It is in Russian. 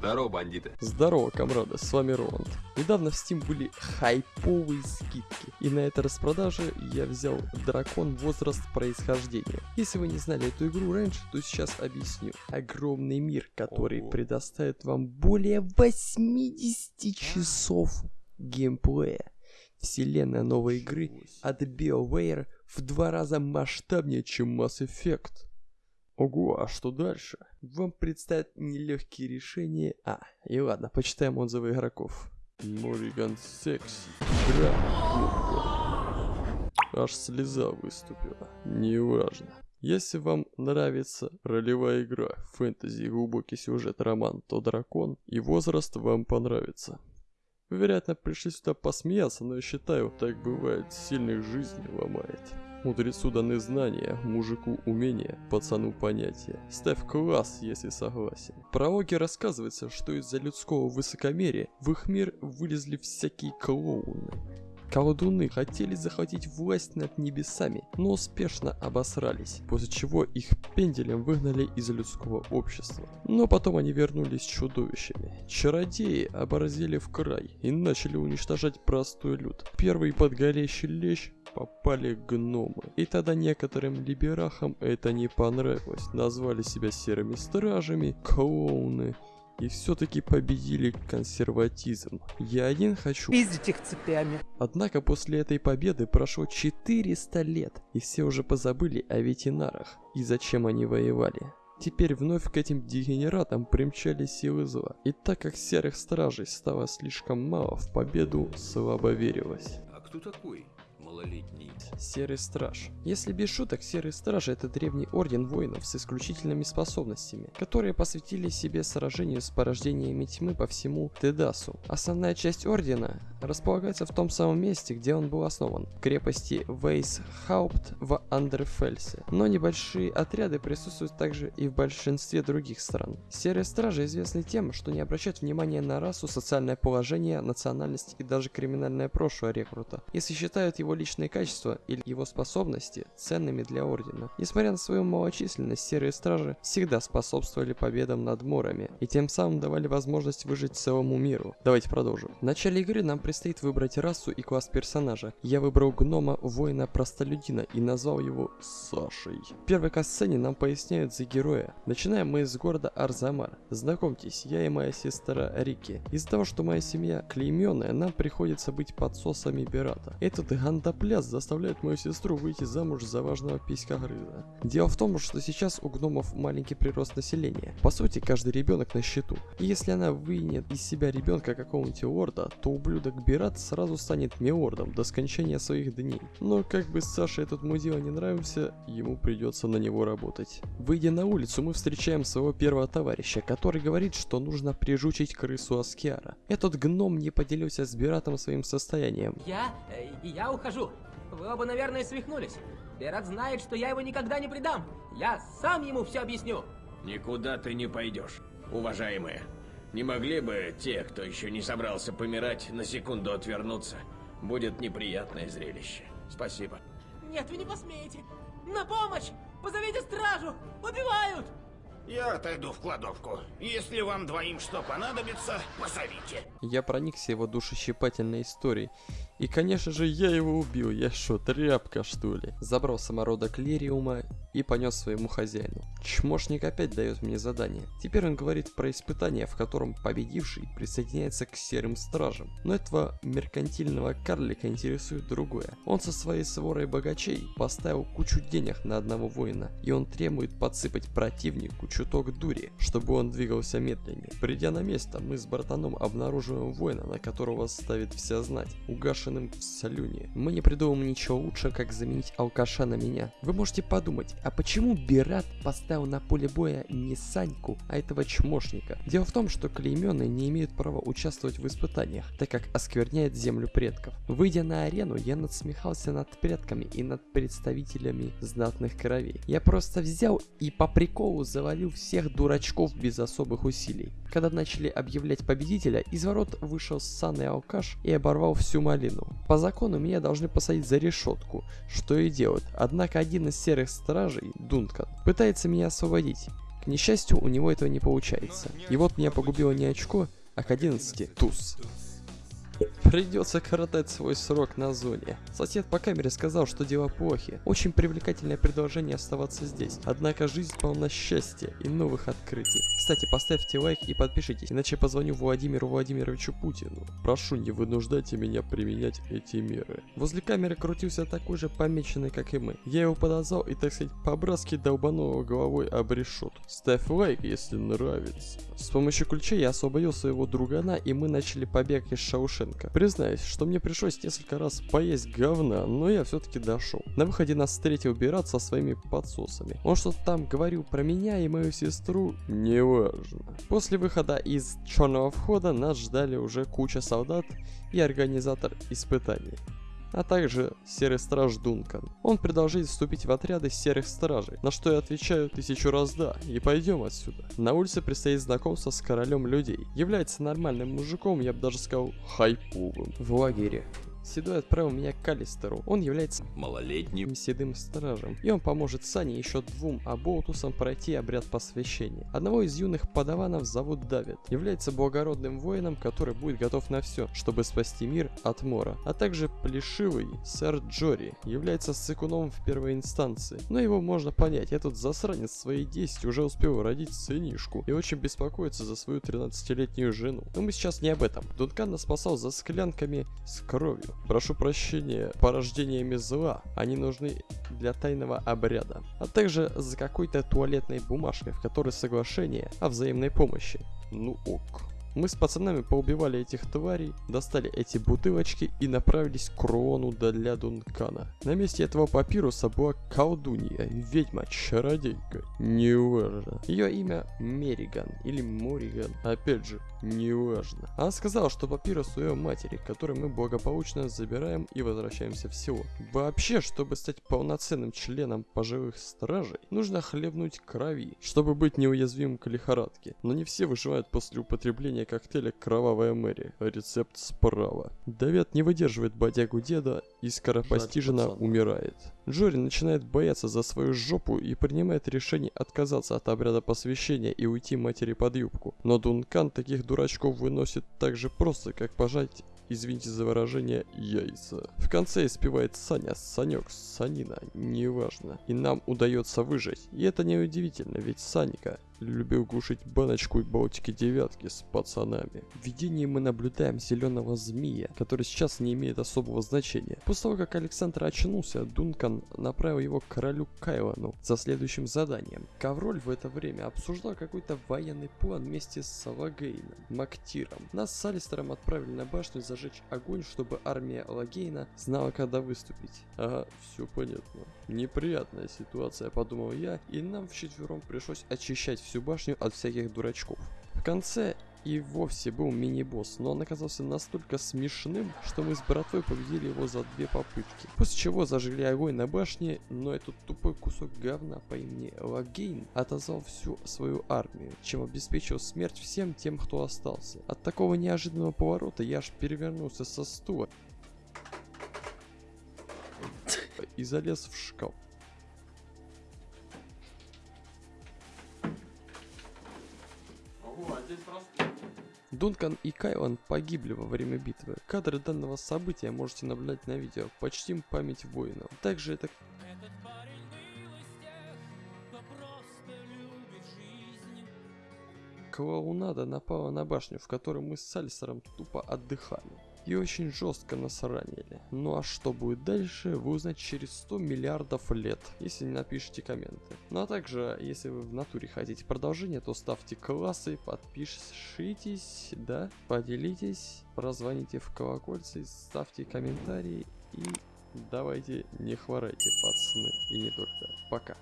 Здорово, бандиты. Здорово, комрады, с вами Роланд. Недавно в Steam были хайповые скидки, и на этой распродаже я взял Дракон Возраст Происхождения. Если вы не знали эту игру раньше, то сейчас объясню. Огромный мир, который Ого. предоставит вам более 80 часов геймплея. Вселенная новой игры от BioWare в два раза масштабнее, чем Mass Effect. Ого, а что дальше? Вам предстоят нелегкие решения. А, и ладно, почитаем отзывы игроков. Мориган Секси. Игра. Аж слеза выступила. Неважно. Если вам нравится ролевая игра, фэнтези, глубокий сюжет, роман, то дракон и возраст вам понравится. Вы, вероятно, пришли сюда посмеяться, но я считаю, так бывает, сильных жизни ломает. Мудрецу даны знания, мужику умения, пацану понятия. Ставь класс, если согласен. В прологе рассказывается, что из-за людского высокомерия в их мир вылезли всякие клоуны. Колдуны хотели захватить власть над небесами, но успешно обосрались, после чего их пенделем выгнали из людского общества. Но потом они вернулись чудовищами. Чародеи оборзели в край и начали уничтожать простой люд. Первый подгорящий лещ попали гномы. И тогда некоторым либерахам это не понравилось. Назвали себя серыми стражами, клоуны. И все-таки победили консерватизм. Я один хочу Пиздить их цепями. Однако после этой победы прошло 400 лет, и все уже позабыли о ветеринарах и зачем они воевали. Теперь вновь к этим дегенератам примчались силы зла, и так как серых стражей стало слишком мало, в победу слабо верилось. А кто такой малолетний? Серый Страж. Если без шуток, Серый Страж это древний орден воинов с исключительными способностями, которые посвятили себе сражению с порождениями тьмы по всему Тедасу. Основная часть ордена располагается в том самом месте, где он был основан, в крепости Вейсхаупт в Андерфельсе. Но небольшие отряды присутствуют также и в большинстве других стран. Серые Стражи известны тем, что не обращают внимания на расу, социальное положение, национальность и даже криминальное прошлое рекрута, если считают его личные качества или его способности ценными для Ордена. Несмотря на свою малочисленность, Серые Стражи всегда способствовали победам над Морами и тем самым давали возможность выжить целому миру. Давайте продолжим. В начале игры нам предстоит выбрать расу и класс персонажа. Я выбрал гнома воина-простолюдина и назвал его Сашей. В первой касцене нам поясняют за героя. Начинаем мы с города Арзамар. Знакомьтесь, я и моя сестра Рики. Из-за того, что моя семья клейменная, нам приходится быть подсосами Берата. Этот гандопляс заставляет мою сестру выйти замуж за важного писькогрыза. Дело в том, что сейчас у гномов маленький прирост населения. По сути, каждый ребенок на счету. И если она вынет из себя ребенка какого-нибудь лорда, то ублюдок Бират сразу станет миордом до скончания своих дней. Но как бы Саше этот мудила не нравился, ему придется на него работать. Выйдя на улицу, мы встречаем своего первого товарища, который говорит, что нужно прижучить крысу Аскиара. Этот гном не поделился с Биратом своим состоянием. Я... э, я ухожу. Вы оба, наверное, свихнулись. Берат знает, что я его никогда не предам. Я сам ему все объясню. Никуда ты не пойдешь, уважаемые. Не могли бы те, кто еще не собрался помирать, на секунду отвернуться? Будет неприятное зрелище. Спасибо. Нет, вы не посмеете. На помощь! Позовите стражу! Убивают! Я отойду в кладовку. Если вам двоим что понадобится, позовите. Я проникся его душещипательной историей. И, конечно же, я его убил. Я что, тряпка, что ли? Забрал самородок Лириума и понес своему хозяину. Чмошник опять дает мне задание. Теперь он говорит про испытание, в котором победивший присоединяется к серым стражам. Но этого меркантильного карлика интересует другое. Он со своей сворой богачей поставил кучу денег на одного воина, и он требует подсыпать противнику чуток дури, чтобы он двигался медленнее. Придя на место, мы с братаном обнаруживаем воина, на которого ставит вся знать, угашенным в салюне. Мы не придумаем ничего лучше, как заменить алкаша на меня. Вы можете подумать, а почему Бират поставил на поле боя не Саньку, а этого чмошника? Дело в том, что клейменные не имеют права участвовать в испытаниях, так как оскверняет землю предков. Выйдя на арену, я надсмехался над предками и над представителями знатных кровей. Я просто взял и по приколу завалил всех дурачков без особых усилий. Когда начали объявлять победителя, из ворот вышел ссаный алкаш и оборвал всю малину. По закону меня должны посадить за решетку, что и делают. Однако один из серых стражей, Дункан, пытается меня освободить. К несчастью, у него этого не получается. И вот меня погубило не очко, а к 11 туз. Придется коротать свой срок на зоне. Сосед по камере сказал, что дела плохи. Очень привлекательное предложение оставаться здесь. Однако жизнь полна счастья и новых открытий. Кстати, поставьте лайк и подпишитесь, иначе позвоню Владимиру Владимировичу Путину. Прошу, не вынуждайте меня применять эти меры. Возле камеры крутился такой же помеченный, как и мы. Я его подозвал и, так сказать, по-братски долбанул головой об решет. Ставь лайк, если нравится. С помощью ключа я освободил своего другана, и мы начали побег из Шаушенка. Признаюсь, что мне пришлось несколько раз поесть говна, но я все-таки дошел. На выходе нас встретил Бират со своими подсосами. Он что-то там говорил про меня и мою сестру, неважно. После выхода из черного входа нас ждали уже куча солдат и организатор испытаний а также серый страж Дункан. Он предложил вступить в отряды серых стражей, на что я отвечаю тысячу раз да, и пойдем отсюда. На улице предстоит знакомство с королем людей. Является нормальным мужиком, я бы даже сказал, хайповым. В лагере. Седой отправил меня к Калистеру. Он является Малолетним. седым стражем, и он поможет Сане еще двум Аболтусам пройти обряд посвящения. Одного из юных подаванов зовут Давид. Является благородным воином, который будет готов на все, чтобы спасти мир от Мора. А также плешивый сэр Джори, является сыкуном в первой инстанции. Но его можно понять, этот засранец в свои 10 уже успел родить сынишку и очень беспокоится за свою 13-летнюю жену. Но мы сейчас не об этом. Дункан нас спасал за склянками с кровью. Прошу прощения, порождениями зла. Они нужны для тайного обряда. А также за какой-то туалетной бумажкой, в которой соглашение о взаимной помощи. Ну ок. Мы с пацанами поубивали этих тварей, достали эти бутылочки и направились к Руону для Дункана. На месте этого папируса была колдунья, ведьма, чародейка, неважно. Ее имя Мериган или Мориган, опять же, неважно. Она сказала, что папирус у ее матери, который мы благополучно забираем и возвращаемся в село. Вообще, чтобы стать полноценным членом поживых стражей, нужно хлебнуть крови, чтобы быть неуязвимым к лихорадке. Но не все выживают после употребления коктейля «Кровавая Мэри». Рецепт справа. Давид не выдерживает бодягу деда и скоропостижно пацан. умирает. Джори начинает бояться за свою жопу и принимает решение отказаться от обряда посвящения и уйти матери под юбку. Но Дункан таких дурачков выносит так же просто, как пожать извините за выражение, яйца. В конце испевает Саня, Санек, Санина, неважно. И нам удается выжить. И это не удивительно, ведь Саника любил глушить баночку и балтики девятки с пацанами. В видении мы наблюдаем зеленого змея, который сейчас не имеет особого значения. После того, как Александр очнулся, Дункан направил его к королю Кайлану за следующим заданием. Ковроль в это время обсуждал какой-то военный план вместе с Салагейном, Мактиром. Нас с Алистером отправили на башню зажечь огонь, чтобы армия Лагейна знала, когда выступить. Ага, все понятно. Неприятная ситуация, подумал я, и нам вчетвером пришлось очищать всю башню от всяких дурачков. В конце и вовсе был мини-босс, но он оказался настолько смешным, что мы с братвой победили его за две попытки. После чего зажгли огонь на башне, но этот тупой кусок говна по имени Лагейн отозвал всю свою армию, чем обеспечил смерть всем тем, кто остался. От такого неожиданного поворота я аж перевернулся со стула и залез в шкаф. Дункан и Кайлан погибли во время битвы. Кадры данного события можете наблюдать на видео. Почтим память воинов. Также это клоунада напала на башню, в которой мы с Сальсером тупо отдыхали. И очень жестко нас ранили. Ну а что будет дальше, вы узнаете через 100 миллиардов лет, если не напишите комменты. Ну а также, если вы в натуре хотите продолжение, то ставьте классы, подпишитесь, да, поделитесь, прозвоните в колокольцы, ставьте комментарии и давайте не хворайте, пацаны, и не только. Пока.